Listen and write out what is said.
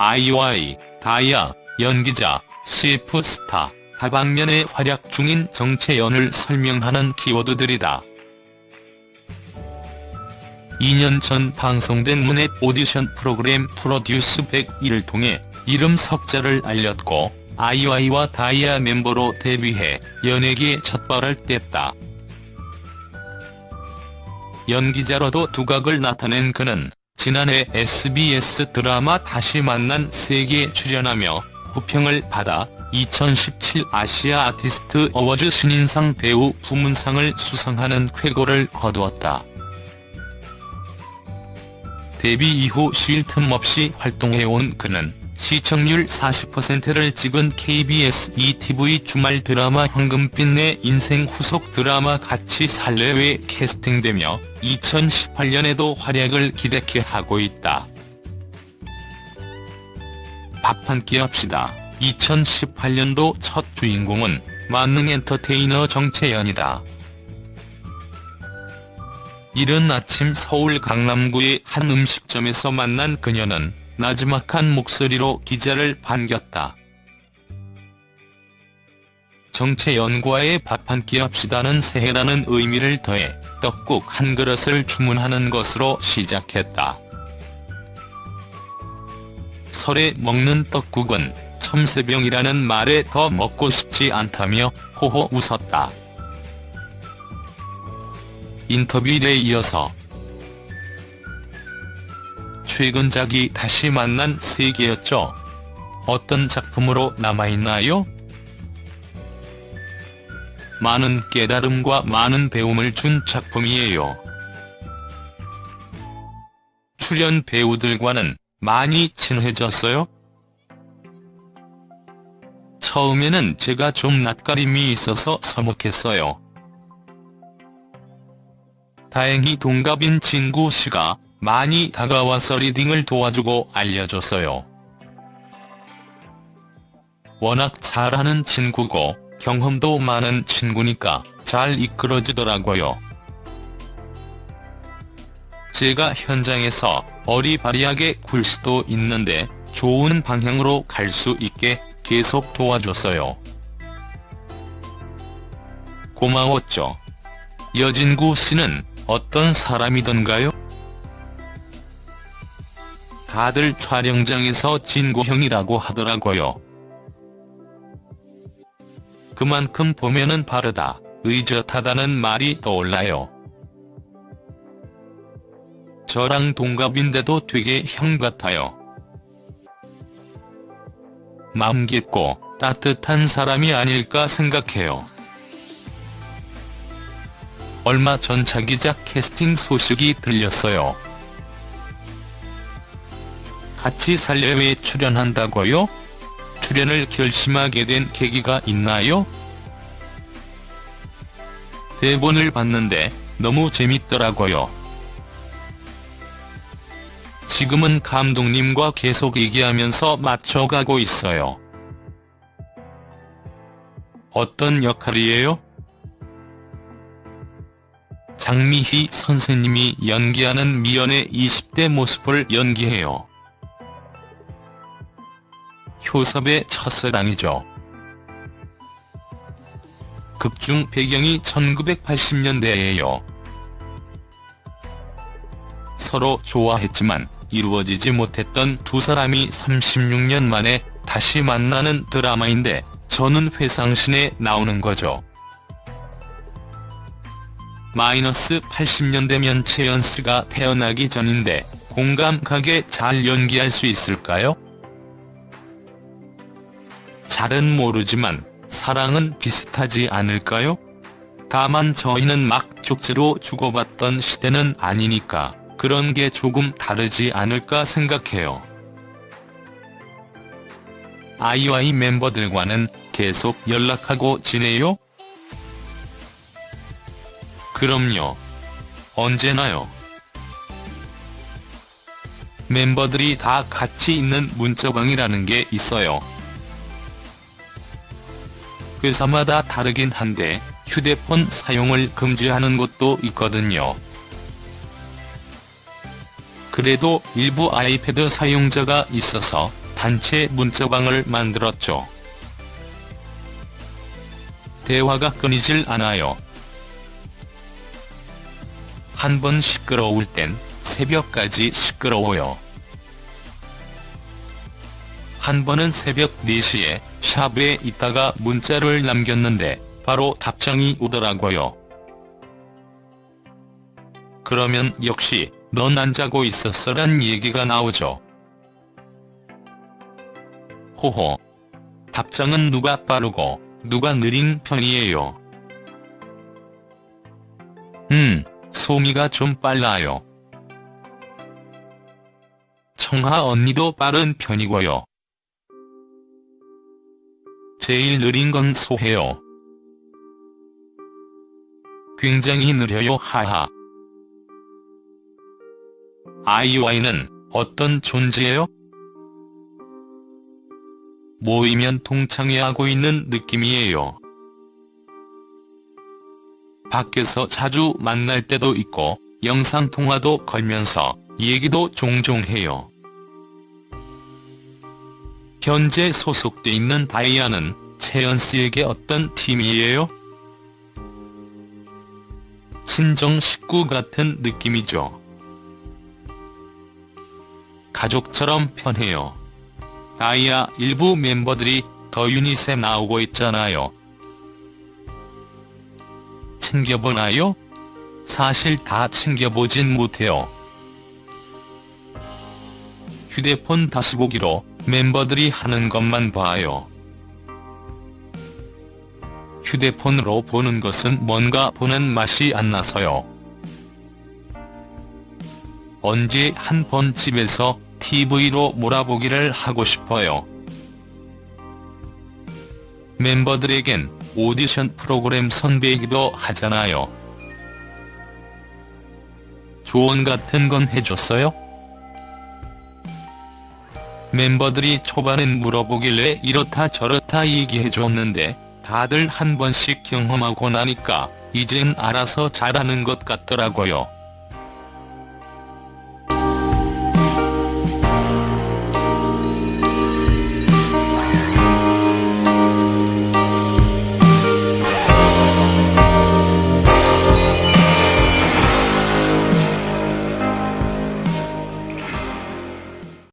아이와이, 다이아, 연기자, CF 스타, 다방면에 활약 중인 정채연을 설명하는 키워드들이다. 2년 전 방송된 문넷 오디션 프로그램 프로듀스 101을 통해 이름 석자를 알렸고 아이와이와 다이아 멤버로 데뷔해 연예계에 첫 발을 뗐다. 연기자로도 두각을 나타낸 그는 지난해 SBS 드라마 다시 만난 세계에 출연하며 호평을 받아 2017 아시아 아티스트 어워즈 신인상 배우 부문상을 수상하는 쾌거를 거두었다. 데뷔 이후 쉴 틈 없이 활동해온 그는 시청률 40%를 찍은 KBS ETV 주말 드라마 황금빛 내 인생 후속 드라마 같이 살래에 캐스팅되며 2018년에도 활약을 기대케 하고 있다. 밥 한 끼 합시다. 2018년도 첫 주인공은 만능 엔터테이너 정채연이다. 이른 아침 서울 강남구의 한 음식점에서 만난 그녀는 나지막한 목소리로 기자를 반겼다. 정채연과의 밥 한 끼 합시다는 새해라는 의미를 더해 떡국 한 그릇을 주문하는 것으로 시작했다. 설에 먹는 떡국은 첨새병이라는 말에 더 먹고 싶지 않다며 호호 웃었다. 인터뷰에 이어서 최근작이 다시 만난 세계였죠. 어떤 작품으로 남아있나요? 많은 깨달음과 많은 배움을 준 작품이에요. 출연 배우들과는 많이 친해졌어요? 처음에는 제가 좀 낯가림이 있어서 서먹했어요. 다행히 동갑인 진구 씨가 많이 다가와서 리딩을 도와주고 알려줬어요. 워낙 잘하는 친구고 경험도 많은 친구니까 잘 이끌어주더라고요. 제가 현장에서 어리바리하게 굴 수도 있는데 좋은 방향으로 갈 수 있게 계속 도와줬어요. 고마웠죠. 여진구 씨는 어떤 사람이던가요? 다들 촬영장에서 진구 형이라고 하더라고요. 그만큼 보면은 바르다, 의젓하다는 말이 떠올라요. 저랑 동갑인데도 되게 형 같아요. 마음 깊고 따뜻한 사람이 아닐까 생각해요. 얼마 전 자기작 캐스팅 소식이 들렸어요. 같이 살려에 출연한다고요? 출연을 결심하게 된 계기가 있나요? 대본을 봤는데 너무 재밌더라고요. 지금은 감독님과 계속 얘기하면서 맞춰가고 있어요. 어떤 역할이에요? 장미희 선생님이 연기하는 미연의 20대 모습을 연기해요. 효섭의 첫사랑이죠. 극중 배경이 1980년대예요. 서로 좋아했지만 이루어지지 못했던 두 사람이 36년 만에 다시 만나는 드라마인데 저는 회상신에 나오는 거죠. 마이너스 80년대면 최연스가 태어나기 전인데 공감 가게 잘 연기할 수 있을까요? 잘은 모르지만 사랑은 비슷하지 않을까요? 다만 저희는 막 쪽지로 주고받던 시대는 아니니까 그런 게 조금 다르지 않을까 생각해요. 아이와이 멤버들과는 계속 연락하고 지내요? 그럼요. 언제나요. 멤버들이 다 같이 있는 문자방이라는 게 있어요. 회사마다 다르긴 한데 휴대폰 사용을 금지하는 곳도 있거든요. 그래도 일부 아이패드 사용자가 있어서 단체 문자방을 만들었죠. 대화가 끊이질 않아요. 한 번 시끄러울 땐 새벽까지 시끄러워요. 한 번은 새벽 4시에 샵에 있다가 문자를 남겼는데 바로 답장이 오더라고요. 그러면 역시 넌 안 자고 있었어 란 얘기가 나오죠. 호호. 답장은 누가 빠르고 누가 느린 편이에요. 음, 소미가 좀 빨라요. 청하 언니도 빠른 편이고요. 제일 느린 건 소혜요. 굉장히 느려요 하하. 아이와이는 어떤 존재예요? 모이면 동창회하고 있는 느낌이에요. 밖에서 자주 만날 때도 있고 영상통화도 걸면서 얘기도 종종 해요. 현재 소속돼 있는 다이아는 채연씨에게 어떤 팀이에요? 친정 식구 같은 느낌이죠. 가족처럼 편해요. 다이아 일부 멤버들이 더 유닛에 나오고 있잖아요. 챙겨보나요? 사실 다 챙겨보진 못해요. 휴대폰 다시 보기로 멤버들이 하는 것만 봐요. 휴대폰으로 보는 것은 뭔가 보는 맛이 안 나서요. 언제 한 번 집에서 TV로 몰아보기를 하고 싶어요. 멤버들에겐 오디션 프로그램 선배이기도 하잖아요. 조언 같은 건 해줬어요? 멤버들이 초반엔 물어보길래 이렇다 저렇다 얘기해줬는데 다들 한 번씩 경험하고 나니까 이젠 알아서 잘하는 것 같더라고요.